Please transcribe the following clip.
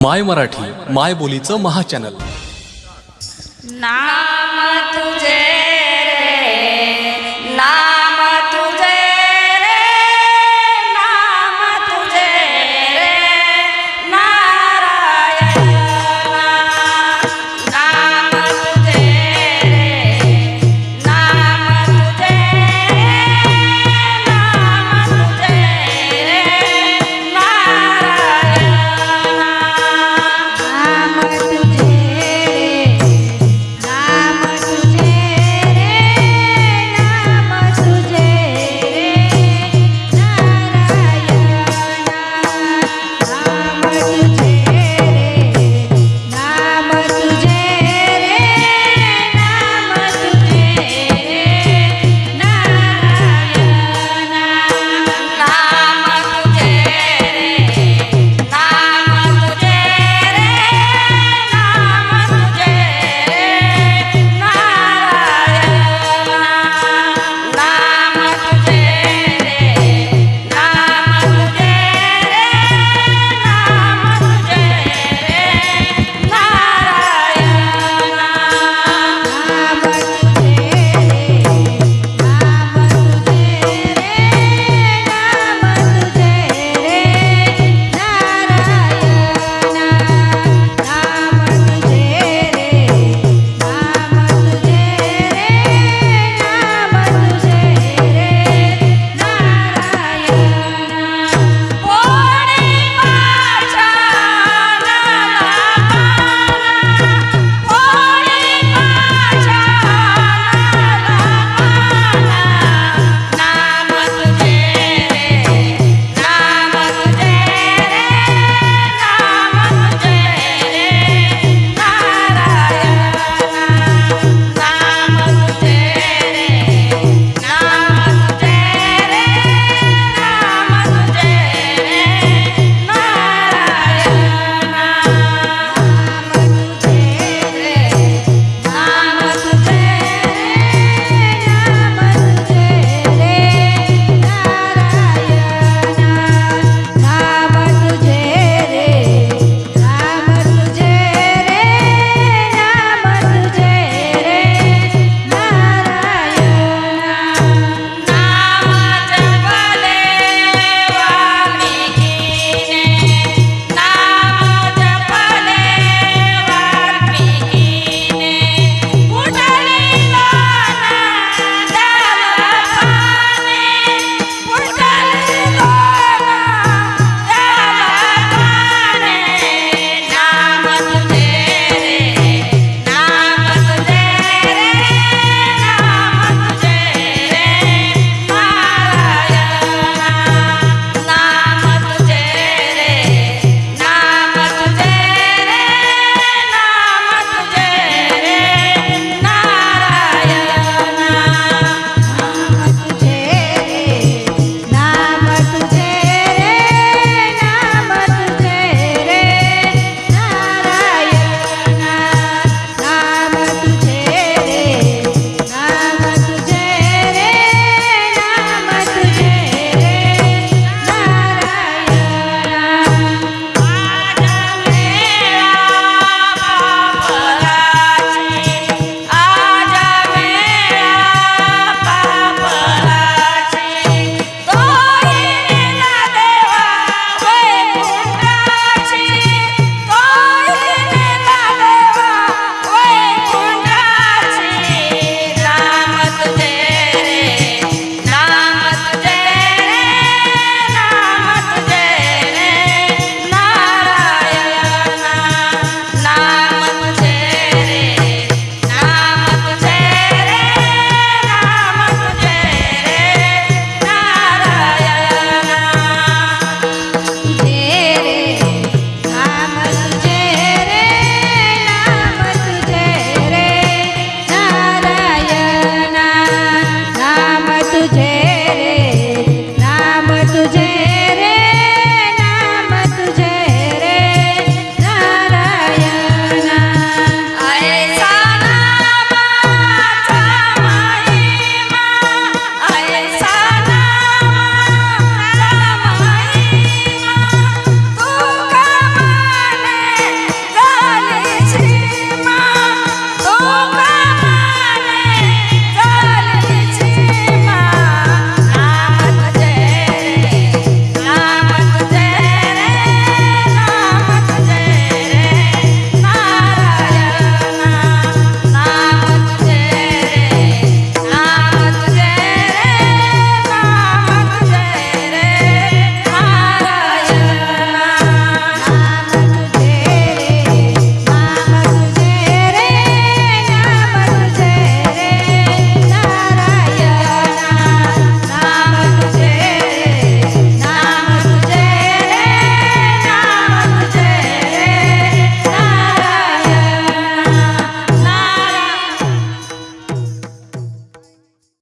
माय मराठी माय बोलीचं महाचॅनल नाम तुझे